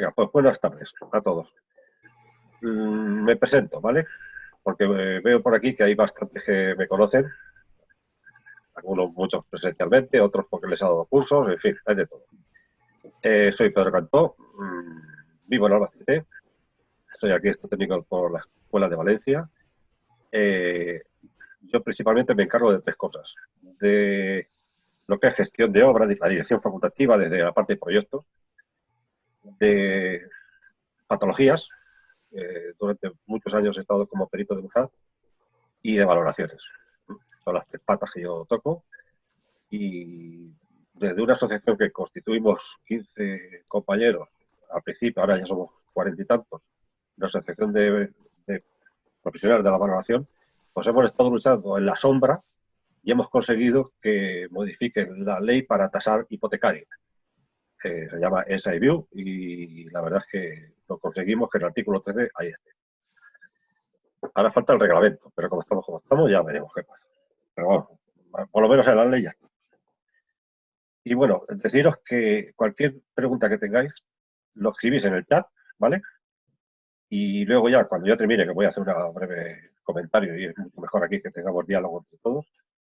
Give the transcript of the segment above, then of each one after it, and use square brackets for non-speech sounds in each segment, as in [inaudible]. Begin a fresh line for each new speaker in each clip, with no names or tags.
venga, pues buenas tardes a todos. Mm, me presento, ¿vale? Porque eh, veo por aquí que hay bastantes que me conocen, algunos muchos presencialmente, otros porque les he dado cursos, en fin, hay de todo. Eh, soy Pedro Cantó, mm, vivo en Albacete, soy aquí técnico por la Escuela de Valencia. Eh, yo principalmente me encargo de tres cosas. De lo que es gestión de obras, la dirección facultativa desde la parte de proyectos, de patologías, eh, durante muchos años he estado como perito de buzad, y de valoraciones. Son las tres patas que yo toco. Y desde una asociación que constituimos 15 compañeros, al principio, ahora ya somos cuarenta y tantos, una asociación de, profesionales de la valoración, pues hemos estado luchando en la sombra y hemos conseguido que modifiquen la ley para tasar hipotecario. se llama SIView y la verdad es que lo conseguimos que el artículo 13 ahí esté. Ahora falta el reglamento, pero como estamos como estamos ya veremos qué pasa. Pero bueno, por lo menos en la ley ya estamos. Y bueno, deciros que cualquier pregunta que tengáis, lo escribís en el chat, ¿vale? Y luego ya, cuando yo termine, que voy a hacer un breve comentario y es mucho mejor aquí que tengamos diálogo entre todos,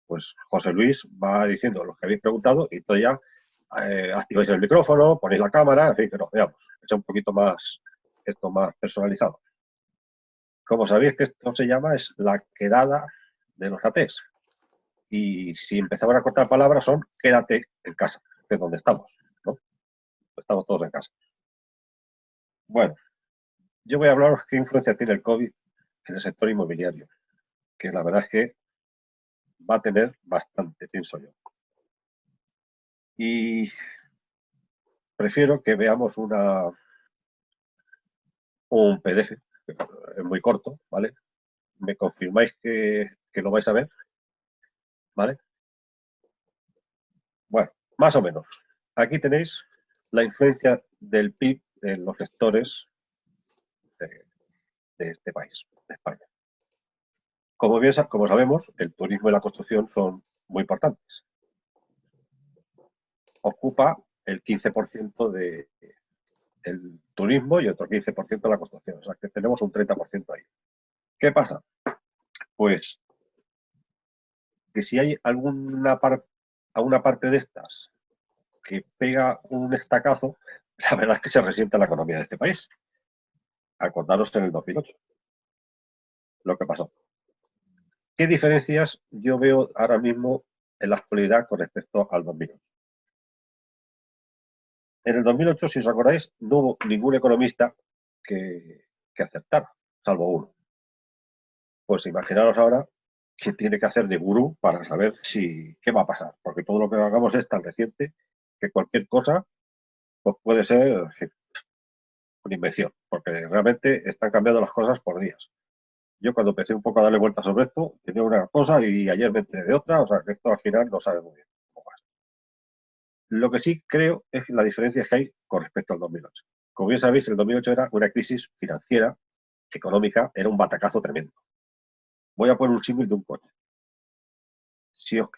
pues José Luis va diciendo lo que habéis preguntado y entonces ya eh, activáis el micrófono, ponéis la cámara, en fin, que nos veamos. Es un poquito más, esto más personalizado. Como sabéis que esto se llama, es la quedada de los ATs. Y si empezamos a cortar palabras son quédate en casa, que es donde estamos, ¿no? Estamos todos en casa. Bueno, yo voy a hablaros qué influencia tiene el COVID en el sector inmobiliario, que la verdad es que va a tener bastante, pienso yo. Y prefiero que veamos una un PDF, es muy corto, ¿vale? Me confirmáis que, que lo vais a ver, ¿vale? Bueno, más o menos. Aquí tenéis la influencia del PIB en los sectores de, de este país, de España. Como bien como sabemos, el turismo y la construcción son muy importantes. Ocupa el 15% de, del turismo y otro 15% de la construcción. O sea que tenemos un 30% ahí. ¿Qué pasa? Pues que si hay alguna, alguna parte de estas que pega un estacazo, [laughs] la verdad es que se resiente la economía de este país. Acordaros en el 2008 lo que pasó. ¿Qué diferencias yo veo ahora mismo en la actualidad con respecto al 2008? En el 2008, si os acordáis, no hubo ningún economista que, que aceptara, salvo uno. Pues imaginaros ahora qué tiene que hacer de gurú para saber si qué va a pasar, porque todo lo que hagamos es tan reciente que cualquier cosa pues puede ser una invención, porque realmente están cambiando las cosas por días. Yo cuando empecé un poco a darle vueltas sobre esto, tenía una cosa y ayer me enteré de otra, o sea que esto al final no sabe muy bien. Lo que sí creo es la diferencia que hay con respecto al 2008. Como bien sabéis, el 2008 era una crisis financiera, económica, era un batacazo tremendo. Voy a poner un símil de un coche. Si os,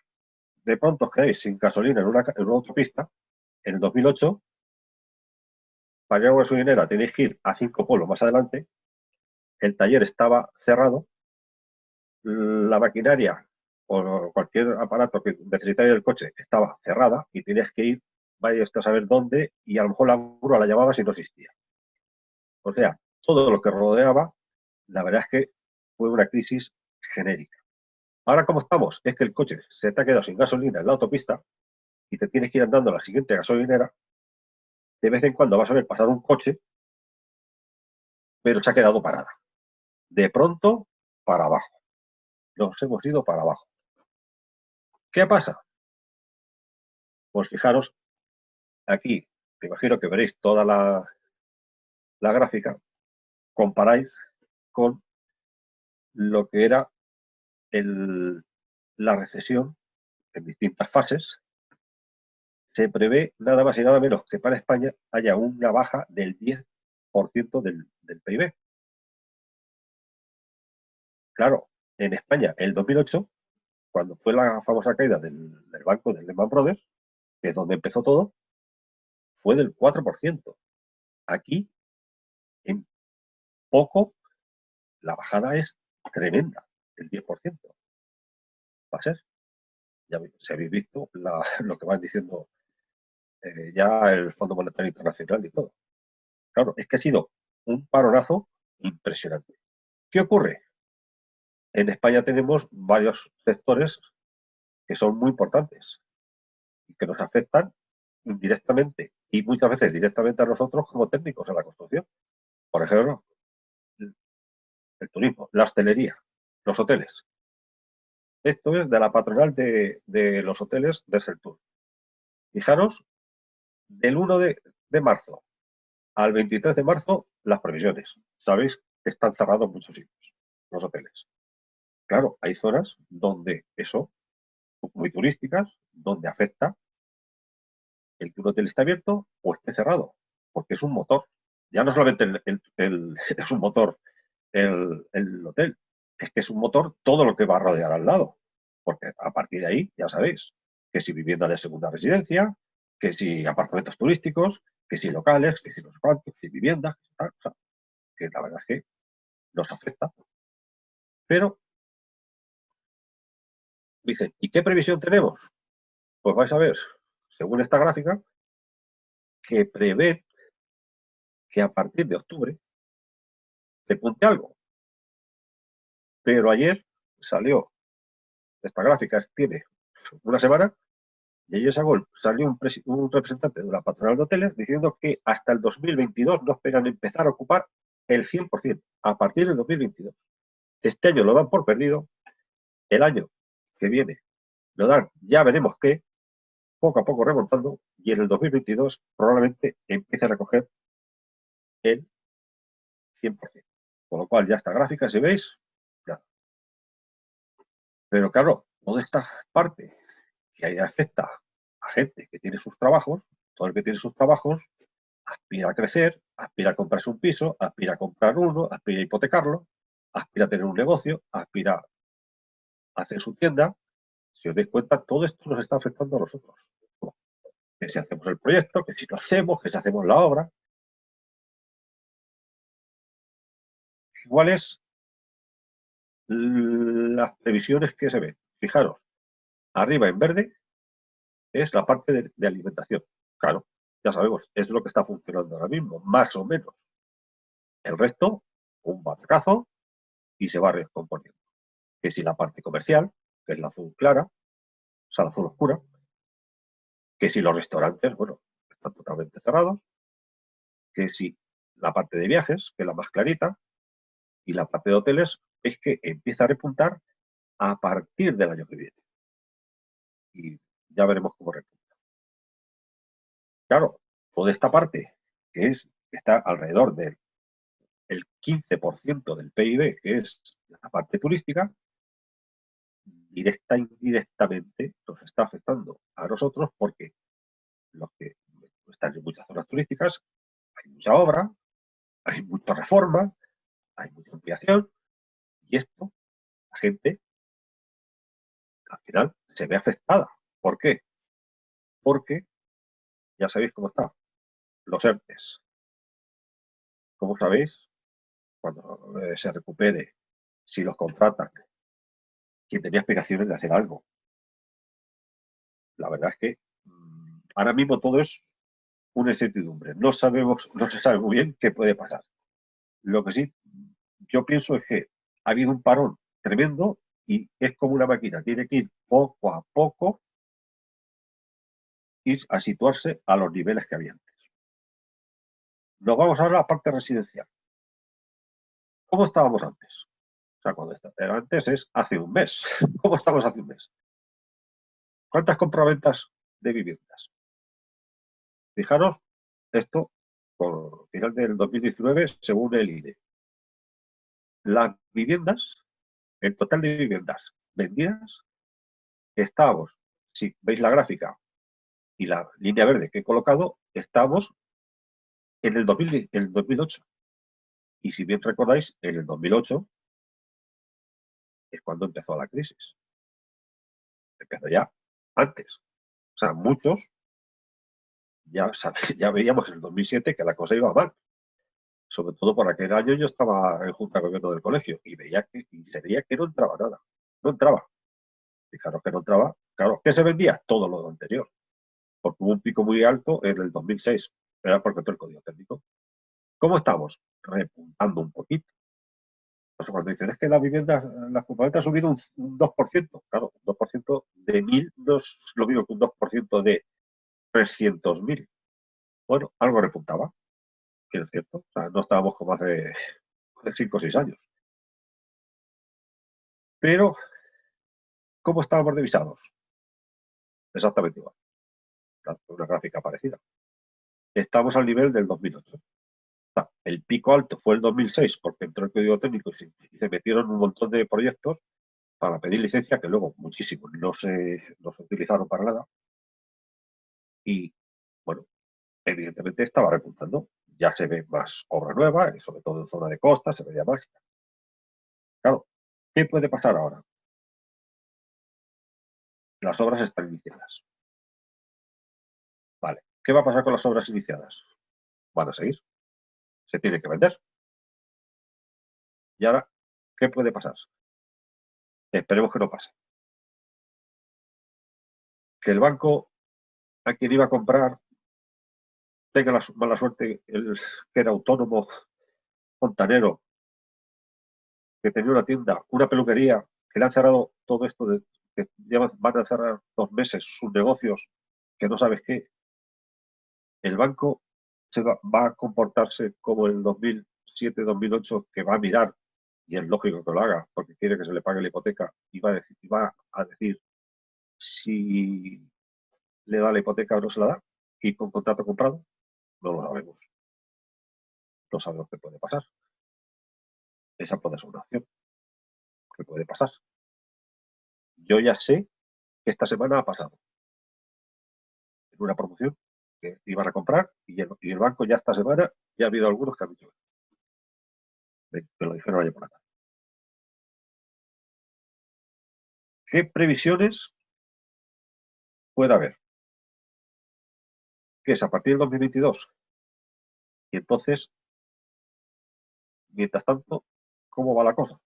de pronto os quedáis sin gasolina en una, en una autopista, en el 2008, para llegar a gasolinera tenéis que ir a cinco pueblos más adelante el taller estaba cerrado, la maquinaria o cualquier aparato que necesitaría el coche estaba cerrada y tenías que ir, vaya a saber dónde, y a lo mejor la grúa la llamaba si no existía. O sea, todo lo que rodeaba, la verdad es que fue una crisis genérica. Ahora, como estamos? Es que el coche se te ha quedado sin gasolina en la autopista y te tienes que ir andando a la siguiente gasolinera. De vez en cuando vas a ver pasar un coche, pero se ha quedado parada de pronto para abajo. Nos hemos ido para abajo. ¿Qué pasa? Pues fijaros, aquí, me imagino que veréis toda la, la gráfica, comparáis con lo que era el, la recesión en distintas fases. Se prevé nada más y nada menos que para España haya una baja del 10% del, del PIB. Claro, en España, el 2008, cuando fue la famosa caída del, banco del Lehman Brothers, que es donde empezó todo, fue del 4%. Aquí, en poco, la bajada es tremenda, el 10%. Va a ser. Ya se habéis visto [laughs] lo que van diciendo eh, ya el Fondo Monetario Internacional y todo. Claro, es que ha sido un paronazo impresionante. ¿Qué ocurre? En España tenemos varios sectores que son muy importantes y que nos afectan indirectamente y muchas veces directamente a nosotros como técnicos en la construcción. Por ejemplo, el turismo, la hostelería, los hoteles. Esto es de la patronal de, los hoteles de Sertur. Fijaros, del 1 de, de marzo al 23 de marzo, las previsiones. Sabéis que están cerrados muchos sitios, los hoteles. Claro, hay zonas donde eso, muy turísticas, donde afecta el que un hotel esté abierto o esté cerrado, porque es un motor. Ya no solamente [laughs] es un motor el, el, hotel, es que es un motor todo lo que va a rodear al lado, porque a partir de ahí, ya sabéis, que si vivienda de segunda residencia, que si apartamentos turísticos, que si locales, que si los cuantos, que si viviendas, que, la verdad es que nos afecta. Pero, dicen, ¿y qué previsión tenemos? Pues vais a ver, según esta gráfica, que prevé que a partir de octubre se punte algo. Pero ayer salió, esta gráfica tiene una semana, y ayer salió un, representante de la patronal de hoteles diciendo que hasta el 2022 no esperan empezar a ocupar el 100%, a partir del 2022. Este año lo dan por perdido, el año que viene lo dan, ya veremos qué, poco a poco remontando, y en el 2022 probablemente empiecen a coger el 100%. Con lo cual ya esta gráfica, si veis, nada. Pero claro, toda esta parte que afecta a gente que tiene sus trabajos, todo el que tiene sus trabajos aspira a crecer, aspira a comprarse un piso, aspira a comprar uno, aspira a hipotecarlo, aspira a tener un negocio, aspira hacer su tienda. Si os dais cuenta, todo esto nos está afectando a nosotros. Que si hacemos el proyecto, que si lo hacemos, que si hacemos la obra. ¿Cuáles las previsiones que se ven? Fijaros, Arriba en verde es la parte de, alimentación. Claro, ya sabemos, es lo que está funcionando ahora mismo, más o menos. El resto, un batacazo y se va recomponiendo. Que si la parte comercial, que es la azul clara, o sea, la azul oscura, que si los restaurantes, bueno, están totalmente cerrados, que si la parte de viajes, que es la más clarita, y la parte de hoteles es que empieza a repuntar a partir del año que viene y ya veremos cómo repunta. Claro, toda esta parte que es está alrededor del el 15% del PIB, que es la parte turística, directa e indirectamente nos está afectando a nosotros porque los que están en muchas zonas turísticas hay mucha obra, hay mucha reforma, hay mucha ampliación y esto, la gente, al final se ve afectada. ¿Por qué? Porque ya sabéis cómo está. Los ERTES. ¿Cómo sabéis? Cuando eh, se recupere, si los contratan, quien tenía explicaciones de hacer algo. La verdad es que mm, ahora mismo todo es una incertidumbre. No sabemos, no se sabe muy bien qué puede pasar. Lo que sí, yo pienso es que ha habido un parón tremendo y es como una máquina, tiene que ir poco a poco ir a situarse a los niveles que había antes. Nos vamos ahora a la parte residencial. ¿Cómo estábamos antes? O sea, cuando está, antes es hace un mes. [laughs] ¿Cómo estamos hace un mes? ¿Cuántas compraventas de viviendas? Fijaros, esto por final del 2019, según el INE. Las viviendas el total de viviendas vendidas, estamos, si veis la gráfica y la línea verde que he colocado, estamos en el, 2008. Y si bien recordáis, en el 2008 es cuando empezó la crisis. Empezó ya antes. O sea, muchos ya, [laughs] ya veíamos en el 2007 que la cosa iba mal. Sobre todo por aquel año yo estaba en junta de gobierno del colegio y veía que y se veía que no entraba nada. No entraba. Fijaros que no entraba. Claro, ¿qué se vendía? Todo lo anterior. Porque hubo un pico muy alto en el 2006. Era porque todo el código técnico. ¿Cómo estamos? Repuntando un poquito. Pues cuando dicen es que la vivienda, la compraventa ha subido un, 2%. Claro, un 2% de 1.000 no es lo mismo que un 2% de 300.000. Bueno, algo repuntaba, que es cierto. O sea, no estábamos como hace 5 o 6 años. Pero, ¿cómo estábamos divisados? Exactamente igual. Una gráfica parecida. Estamos al nivel del 2008. El pico alto fue el 2006 porque entró el código técnico y se, metieron un montón de proyectos para pedir licencia que luego muchísimos no se, no se utilizaron para nada. Y bueno, evidentemente estaba repuntando. Ya se ve más obra nueva, y sobre todo en zona de costa, se veía más. Claro, ¿qué puede pasar ahora? Las obras están iniciadas. Vale, ¿qué va a pasar con las obras iniciadas? Van a seguir se tiene que vender. Y ahora, ¿qué puede pasar? Esperemos que no pase. Que el banco a quien iba a comprar tenga la mala suerte, el que era autónomo, fontanero, que tenía una tienda, una peluquería, que le han cerrado todo esto, de, que ya van a cerrar dos meses sus negocios, que no sabes qué. El banco se va, a comportarse como el 2007-2008, que va a mirar, y es lógico que lo haga, porque quiere que se le pague la hipoteca, y va a decir, va a decir si le da la hipoteca o no se la da, y con contrato comprado, no lo sabemos. No sabemos qué puede pasar. Esa puede ser una opción. ¿Qué puede pasar? Yo ya sé que esta semana ha pasado. En una promoción iban a comprar y el, banco ya esta semana ya ha habido algunos que han dicho que lo dijeron ayer por la ¿Qué previsiones puede haber? Que es a partir del 2022. Y entonces, mientras tanto, ¿cómo va la cosa?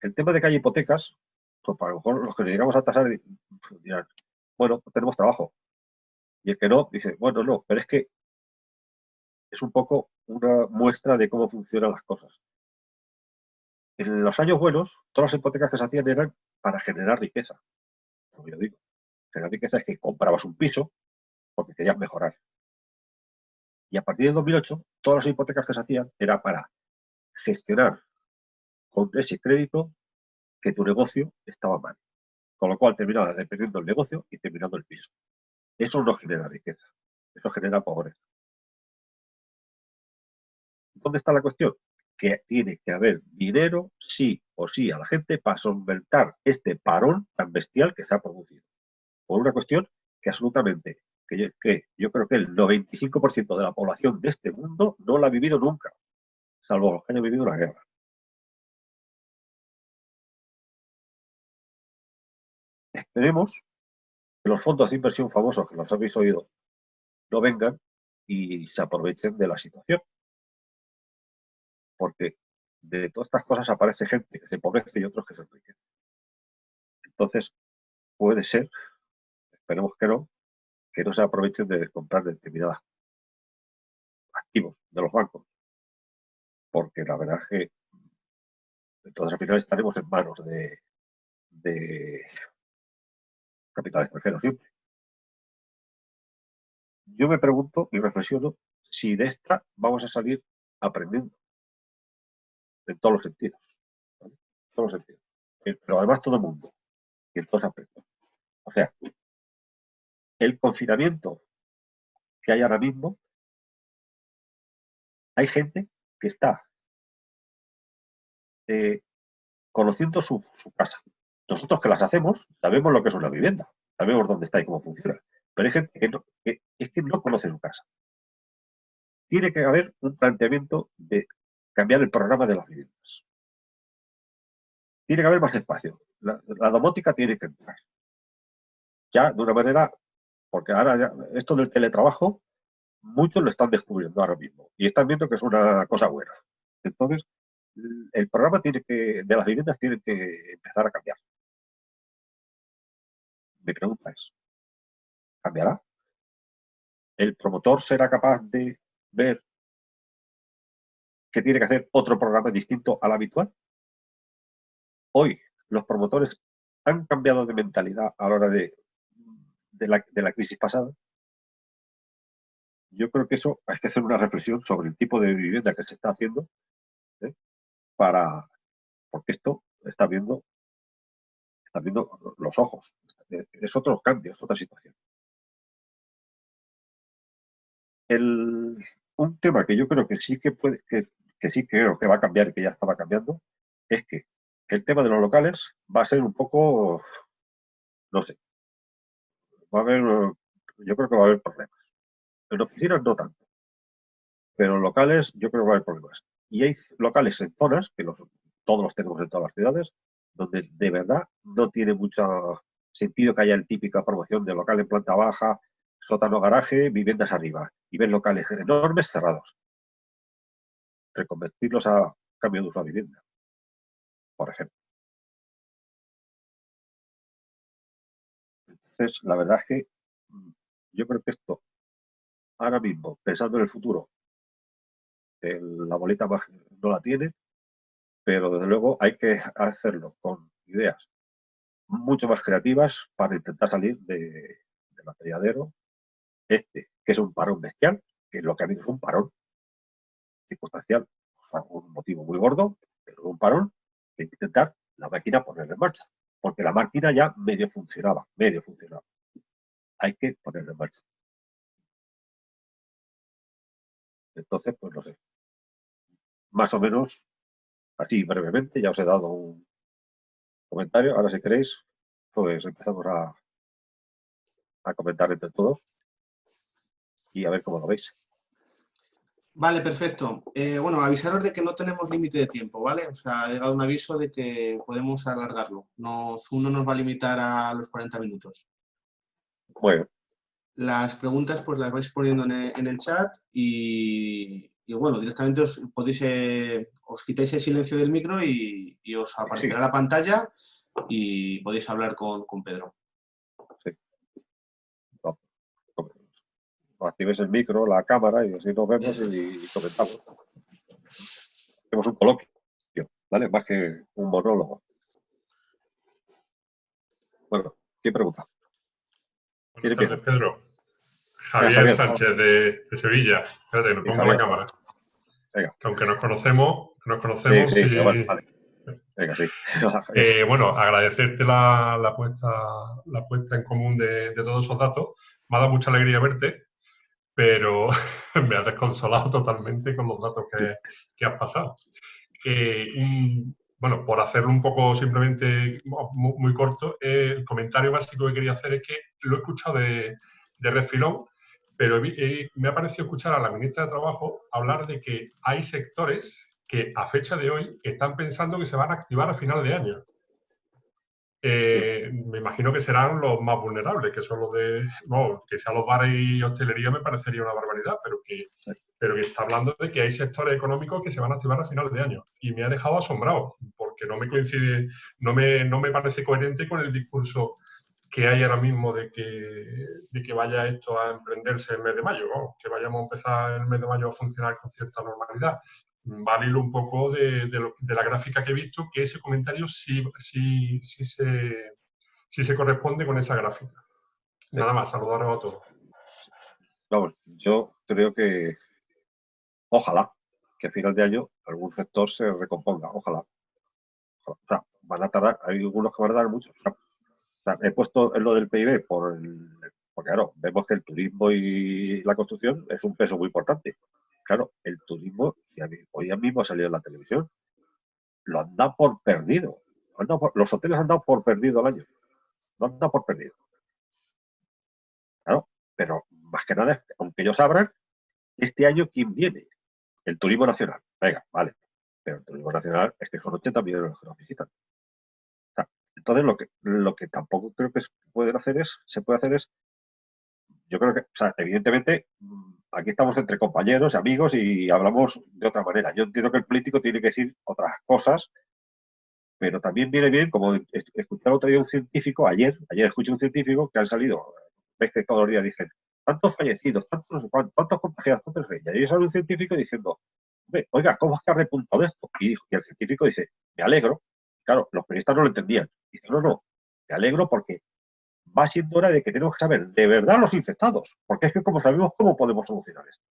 El tema de que hay hipotecas, pues para lo mejor los que llegamos a tasar dirán, bueno, tenemos trabajo. Y el que no, dice, bueno, no, pero es que es un poco una muestra de cómo funcionan las cosas. En los años buenos, todas las hipotecas que se hacían eran para generar riqueza. Como yo digo, generar riqueza es que comprabas un piso porque querías mejorar. Y a partir del 2008, todas las hipotecas que se hacían era para gestionar con ese crédito que tu negocio estaba mal. Con lo cual terminaba dependiendo el negocio y terminando el piso. Eso no genera riqueza, eso genera pobreza. ¿Dónde está la cuestión? Que tiene que haber dinero, sí o sí, a la gente para solventar este parón tan bestial que se ha producido. Por una cuestión que absolutamente, que yo, yo creo que el 95% de la población de este mundo no la ha vivido nunca, salvo los que hayan vivido una guerra. Esperemos que los fondos de inversión famosos que los habéis oído no vengan y se aprovechen de la situación. Porque de todas estas cosas aparece gente que se empobrece y otros que se enriquecen. Entonces, puede ser, esperemos que no, que no se aprovechen de comprar determinados activos de los bancos. Porque la verdad es que entonces al final estaremos en manos de capital extranjero siempre. Yo me pregunto y reflexiono si de esta vamos a salir aprendiendo en todos los sentidos. En todos los sentidos. Eh, pero además todo el mundo. Y en todos aspectos. O sea, el confinamiento que hay ahora mismo, hay gente que está eh, conociendo su casa, nosotros que las hacemos sabemos lo que es una vivienda, sabemos dónde está y cómo funciona. Pero hay gente que, no, es que no conoce su casa. Tiene que haber un planteamiento de cambiar el programa de las viviendas. Tiene que haber más espacio. La, domótica tiene que entrar. Ya de una manera, porque ahora esto del teletrabajo muchos lo están descubriendo ahora mismo y están viendo que es una cosa buena. Entonces, el programa tiene que, de las viviendas tiene que empezar a cambiar. Mi pregunta es, ¿cambiará? ¿El promotor será capaz de ver que tiene que hacer otro programa distinto al habitual? Hoy los promotores han cambiado de mentalidad a la hora de, de, la, crisis pasada. Yo creo que eso hay que hacer una reflexión sobre el tipo de vivienda que se está haciendo ¿eh? para porque esto está viendo los ojos. Es otro cambio es otra situación. El, un tema que yo creo que sí que puede que, que sí creo que va a cambiar y que ya estaba cambiando es que el tema de los locales va a ser un poco no sé va a haber yo creo que va a haber problemas. En oficinas no tanto pero en locales yo creo que va a haber problemas. Y hay locales en zonas, que los, todos los tenemos en todas las ciudades, donde de verdad no tiene mucho sentido que haya el típica promoción de local en planta baja, sótano garaje, viviendas arriba, y ver locales enormes cerrados. Reconvertirlos a cambio de uso a vivienda, por ejemplo. Entonces, la verdad es que mm, yo creo que esto, ahora mismo, pensando en el futuro, la bolita no la tiene, pero desde luego hay que hacerlo con ideas mucho más creativas para intentar salir de, del este, que es un parón bestial, que lo que ha habido es un parón circunstancial, un motivo muy gordo, pero un parón, que intentar la máquina ponerla en marcha, porque la máquina ya medio funcionaba, medio funcionaba. Hay que ponerla en marcha. Entonces, pues no sé, más o menos, así brevemente, ya os he dado un comentario. Ahora si queréis, pues empezamos a, a comentar entre todos y a ver cómo lo veis.
Vale, perfecto. Eh, bueno, avisaros de que no tenemos límite de tiempo, ¿vale? O sea, ha llegado un aviso de que podemos alargarlo. Nos, uno nos va a limitar a los 40 minutos.
Bueno.
Las preguntas pues las vais poniendo en el chat y, y bueno, directamente os podéis, eh, os quitáis el silencio del micro y, os aparecerá la pantalla y podéis hablar con, Pedro. Sí.
Actives el micro, la cámara y así nos vemos y, comentamos. Hacemos un coloquio, ¿vale? Más que un monólogo. Bueno, ¿quién pregunta?
Buenas tardes, Pedro. Javier, Sánchez de, Sevilla. Espérate, nos pongo la cámara. Venga. Que aunque nos conocemos, nos conocemos sí, Venga, sí. [laughs] eh, bueno, agradecerte la, la, puesta, la puesta en común de, de, todos esos datos. Me ha dado mucha alegría verte, pero [laughs] me ha desconsolado totalmente con los datos que, que has pasado. Eh, bueno, por hacerlo un poco simplemente muy, muy corto, el comentario básico que quería hacer es que lo he escuchado de, de refilón, pero me ha parecido escuchar a la ministra de Trabajo hablar de que hay sectores que a fecha de hoy están pensando que se van a activar a final de año. Eh, me imagino que serán los más vulnerables, que son los de, no, que sean los bares y hostelería me parecería una barbaridad, pero que, pero que está hablando de que hay sectores económicos que se van a activar a final de año. Y me ha dejado asombrado, porque no me coincide, no me, no me parece coherente con el discurso que hay ahora mismo de que, de que vaya esto a emprenderse el mes de mayo, que vayamos a empezar el mes de mayo a funcionar con cierta normalidad. Vale un poco de, de, la gráfica que he visto, que ese comentario sí, sí, sí, se, sí se corresponde con esa gráfica. Nada más, saludaros a todos.
Vamos, yo creo que ojalá que a final de año algún sector se recomponga, ojalá. O sea, van a tardar, hay algunos que van a tardar mucho he puesto lo del PIB por porque claro, vemos que el turismo y la construcción es un peso muy importante. Claro, el turismo, si hoy mismo ha salido en la televisión, lo han dado por perdido. los hoteles han dado por perdido el año. Lo han dado por perdido. Claro, pero más que nada, aunque ellos abran, este año, ¿quién viene? El turismo nacional. Venga, vale. Pero el turismo nacional es que son 80 millones los que nos visitan. Entonces, lo que, lo que tampoco creo que se pueden hacer es, se puede hacer es yo creo que, o sea, evidentemente, mm, aquí estamos entre compañeros y amigos y hablamos de otra manera. Yo entiendo que el político tiene que decir otras cosas, pero también viene bien, como escuché otro día un científico, ayer, ayer escuché un científico que han salido, ves que todos los días dicen, tantos fallecidos, tantos, tantos contagiados, tantos Y ayer sale un científico diciendo, oiga, ¿cómo es que ha repuntado esto? Y, dijo, y el científico dice, me alegro. Claro, los periodistas no lo entendían. Dice, no, no, me alegro porque va siendo hora de que tenemos que saber de verdad los infectados, porque es que como sabemos cómo podemos solucionar esto.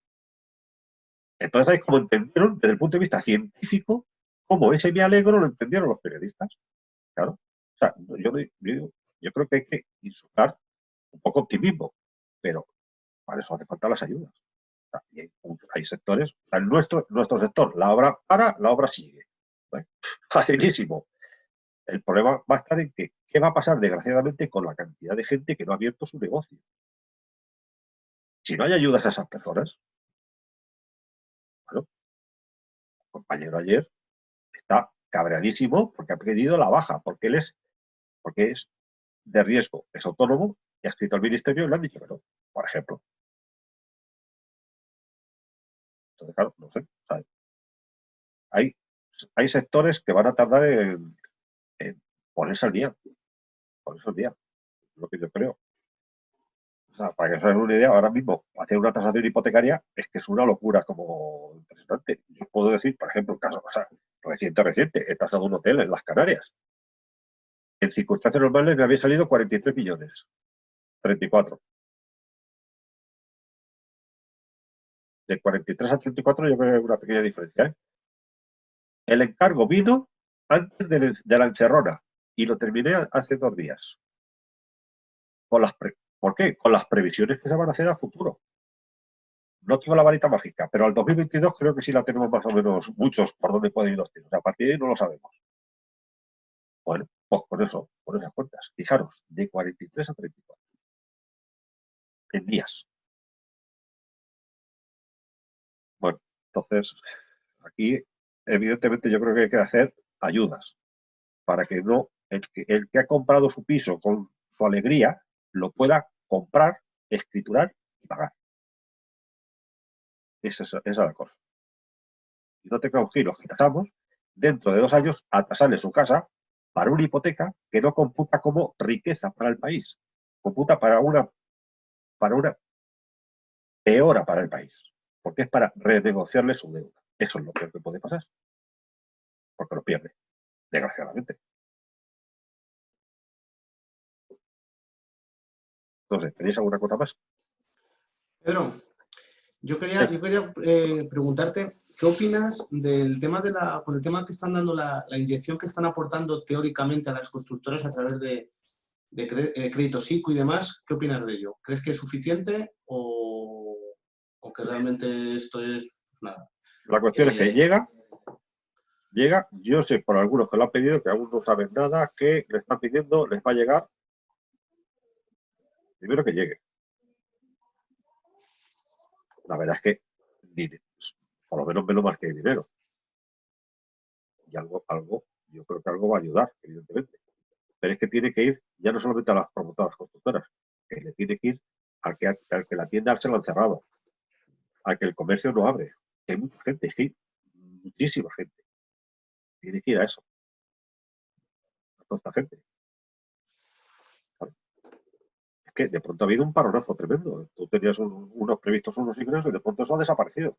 Entonces ahí como entendieron desde el punto de vista científico cómo ese me alegro lo entendieron los periodistas. Claro. O sea, yo, yo, creo que hay que insultar un poco optimismo, pero para eso hace falta las ayudas. hay, sectores, o sea, nuestro, nuestro sector, la obra para, la obra sigue. [laughs] Facilísimo. El problema va a estar en que, ¿qué va a pasar desgraciadamente con la cantidad de gente que no ha abierto su negocio? Si no hay ayudas a esas personas, bueno, el compañero ayer está cabreadísimo porque ha pedido la baja, porque él es, porque es de riesgo, es autónomo y ha escrito al ministerio y le han dicho que no, por ejemplo. Entonces, claro, no sé. Hay, hay sectores que van a tardar en, ponerse al día. Ponerse al día. Lo que yo creo. O sea, para que os hagan una idea, ahora mismo hacer una tasación hipotecaria es que es una locura como impresionante. Yo puedo decir, por ejemplo, un caso o sea, reciente, reciente, he tasado un hotel en las Canarias. En circunstancias normales me había salido 43 millones. 34. De 43 a 34 yo creo que hay una pequeña diferencia. ¿eh? El encargo vino antes de, la encerrona y lo terminé hace dos días. las ¿Por qué? Con las previsiones que se van a hacer a futuro. No tengo la varita mágica, pero al 2022 creo que sí la tenemos más o menos muchos por dónde pueden ir los tiros. A partir de ahí no lo sabemos. Bueno, pues con eso, con esas cuentas. Fijaros, de 43 a 34. En días. Bueno, entonces, aquí, evidentemente, yo creo que hay que hacer ayudas para que no el que, el que ha comprado su piso con su alegría lo pueda comprar, escriturar y pagar. Esa es, la cosa. Y no tengamos que los que dentro de dos años a tasarle su casa para una hipoteca que no computa como riqueza para el país, computa para una, para una peora para el país, porque es para renegociarle su deuda. Eso es lo peor que puede pasar, porque lo pierde, desgraciadamente. Entonces, ¿tenéis alguna cosa más?
Pedro, yo quería, yo quería eh, preguntarte, ¿qué opinas del tema de la, con el tema que están dando la, inyección que están aportando teóricamente a las constructoras a través de, de eh, crédito SICO y demás? ¿Qué opinas de ello? ¿Crees que es suficiente o, que realmente esto es pues nada?
La cuestión es que eh, llega, llega, yo sé por algunos que lo han pedido, que aún no saben nada, que le están pidiendo, les va a llegar primero que llegue. La verdad es que pues, por lo menos menos más que dinero. Y algo, algo, yo creo que algo va a ayudar, evidentemente. Pero es que tiene que ir ya no solamente a las promotoras constructoras, que le tiene que ir al que, al que la tienda se lo han cerrado, al que el comercio no abre. hay mucha gente, es que muchísima gente. Tiene que ir a eso. A toda esta gente que de pronto ha habido un paronazo tremendo. Tú tenías unos previstos unos ingresos y de pronto eso ha desaparecido.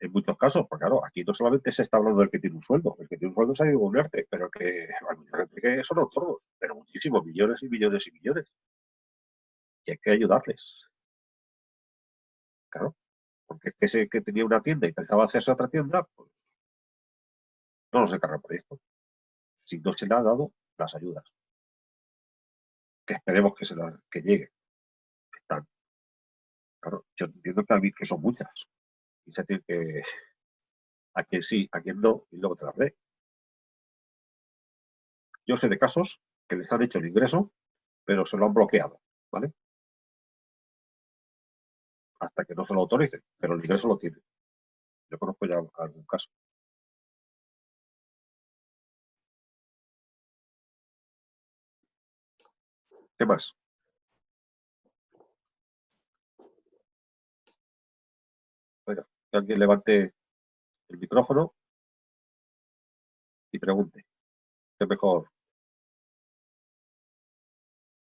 En muchos casos, porque claro, aquí no solamente se está hablando del que tiene un sueldo, el que tiene un sueldo se ha ido a golearte, pero que hay mucha gente que son autónomos, pero muchísimos, millones y millones y millones. Y hay que ayudarles. Claro, porque es que ese que tenía una tienda y pensaba hacerse otra tienda, pues no nos encarga por esto. Si no se le ha dado las ayudas que esperemos que, se la, que llegue. Están. Claro, yo entiendo que, que son muchas. Y tiene que... A quien sí, a quien no, y luego te las dé. Yo sé de casos que les han hecho el ingreso, pero se lo han bloqueado, ¿vale? Hasta que no se lo autoricen, pero el ingreso lo tienen. Yo conozco ya algún caso. ¿Qué más? Bueno, que alguien levante el micrófono y pregunte. Que mejor.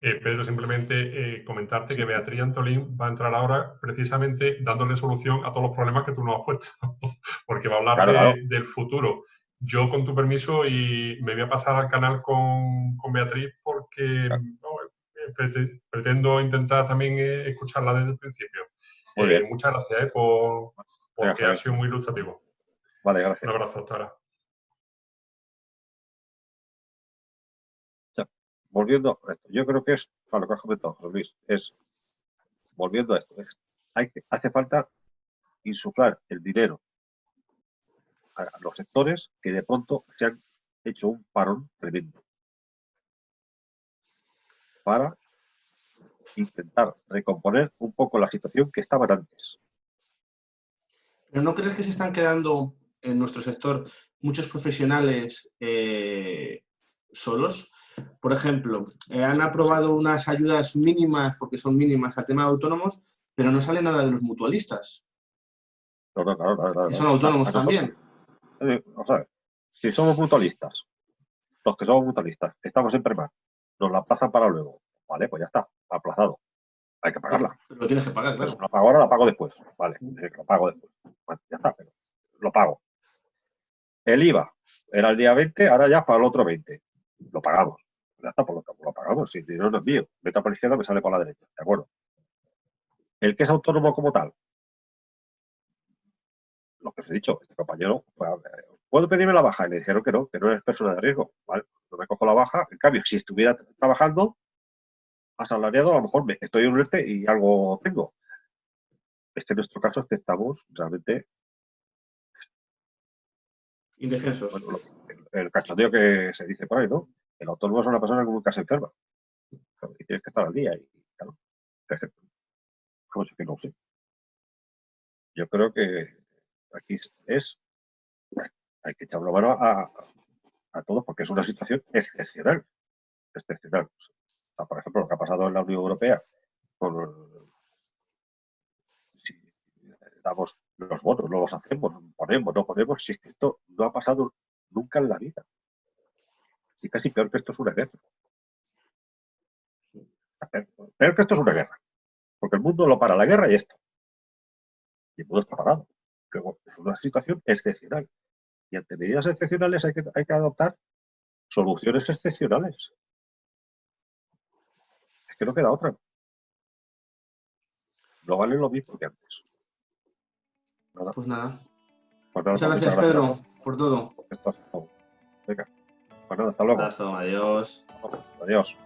Eh, Pedro, simplemente eh, comentarte que Beatriz Antolín va a entrar ahora precisamente dándole solución a todos los problemas que tú nos has puesto, [laughs] porque va a hablar del futuro. Yo, con tu permiso, y me voy a pasar al canal con, con Beatriz porque eh, pretendo intentar también escucharla desde el principio. muchas gracias por, porque ha sido muy ilustrativo.
Vale, gracias.
Un abrazo, Tara.
volviendo a esto, yo creo que es, para lo que has comentado, José Luis, es, volviendo a esto, hay que, hace falta insuflar el dinero a los sectores que de pronto se han hecho un parón tremendo para intentar recomponer un poco la situación que estaban antes.
¿Pero no crees que se están quedando en nuestro sector muchos profesionales eh, solos? Por ejemplo, eh, han aprobado unas ayudas mínimas, porque son mínimas al tema de autónomos, pero no sale nada de los mutualistas. son autónomos también.
Eh, si somos mutualistas, los que somos mutualistas, estamos en premar, nos la aplazan para luego. Vale, pues ya está, aplazado. Hay que pagarla.
Pero lo tienes que pagar, claro.
Lo pago ahora, la pago después. Vale, lo pago después. ya está, pero lo pago. El IVA era el día 20, ahora ya para el otro 20. Lo pagamos ya está, por lo, lo pagamos. Si el dinero no es mío, meta por la izquierda, me sale por la derecha. ¿De acuerdo? El que es autónomo como tal, lo que os he dicho, este compañero, ¿puedo pedirme la baja? Y le dijeron que no, que no eres persona de riesgo. ¿vale? No me cojo la baja. En cambio, si estuviera trabajando, asalariado, a lo mejor me, estoy en un ERTE y algo tengo. Es que en nuestro caso es que estamos realmente...
Indefensos.
el, el cachondeo que se dice por ahí, ¿no? El autónomo es una persona que nunca se enferma. Y tienes que estar al día. Y, claro, ¿cómo que no sé? Yo creo que aquí es, hay que echar mano a, a, todos porque es una situación excepcional. Excepcional. Por ejemplo, lo que ha pasado en la Unión Europea si damos los votos, no los hacemos, ponemos, no ponemos, si es que esto no ha pasado nunca en la vida. Y casi peor que esto es una guerra. Peor que esto es una guerra. Porque el mundo lo para la guerra y esto. Y el mundo está parado. es una situación excepcional. Y ante medidas excepcionales hay que, hay que adoptar soluciones excepcionales. Que no queda otra. No vale lo mismo que antes.
Pues nada. Pues muchas, gracias, Pedro, por todo.
Venga. Bueno, hasta luego.
Abrazo, adiós.
Adiós.